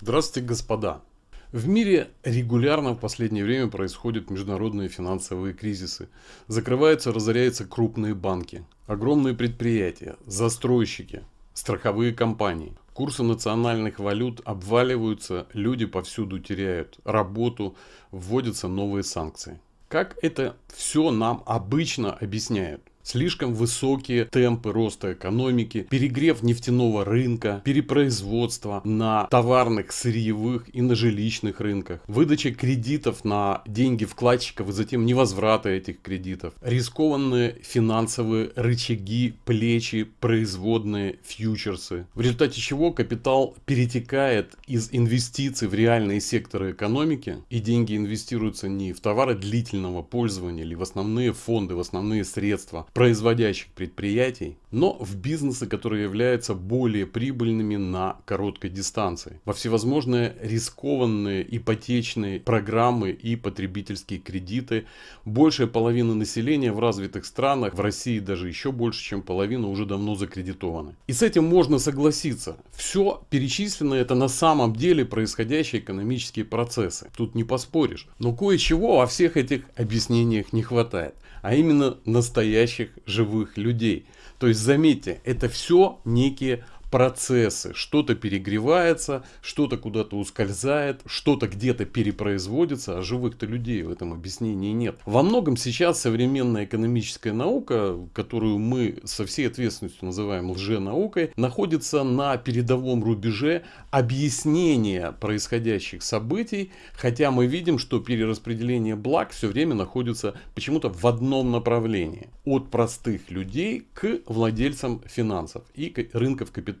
Здравствуйте, господа! В мире регулярно в последнее время происходят международные финансовые кризисы. Закрываются, разоряются крупные банки, огромные предприятия, застройщики, страховые компании. Курсы национальных валют обваливаются, люди повсюду теряют работу, вводятся новые санкции. Как это все нам обычно объясняют? Слишком высокие темпы роста экономики, перегрев нефтяного рынка, перепроизводство на товарных, сырьевых и на жилищных рынках, выдача кредитов на деньги вкладчиков и затем невозврата этих кредитов, рискованные финансовые рычаги, плечи, производные, фьючерсы, в результате чего капитал перетекает из инвестиций в реальные секторы экономики и деньги инвестируются не в товары длительного пользования или в основные фонды, в основные средства, производящих предприятий, но в бизнесы, которые являются более прибыльными на короткой дистанции. Во всевозможные рискованные ипотечные программы и потребительские кредиты. Большая половина населения в развитых странах, в России даже еще больше, чем половина, уже давно закредитованы. И с этим можно согласиться. Все перечисленное это на самом деле происходящие экономические процессы. Тут не поспоришь. Но кое-чего во всех этих объяснениях не хватает. А именно настоящих живых людей. То есть заметьте, это все некие процессы. Что-то перегревается, что-то куда-то ускользает, что-то где-то перепроизводится, а живых-то людей в этом объяснении нет. Во многом сейчас современная экономическая наука, которую мы со всей ответственностью называем лженаукой, находится на передовом рубеже объяснения происходящих событий, хотя мы видим, что перераспределение благ все время находится почему-то в одном направлении. От простых людей к владельцам финансов и рынков капитала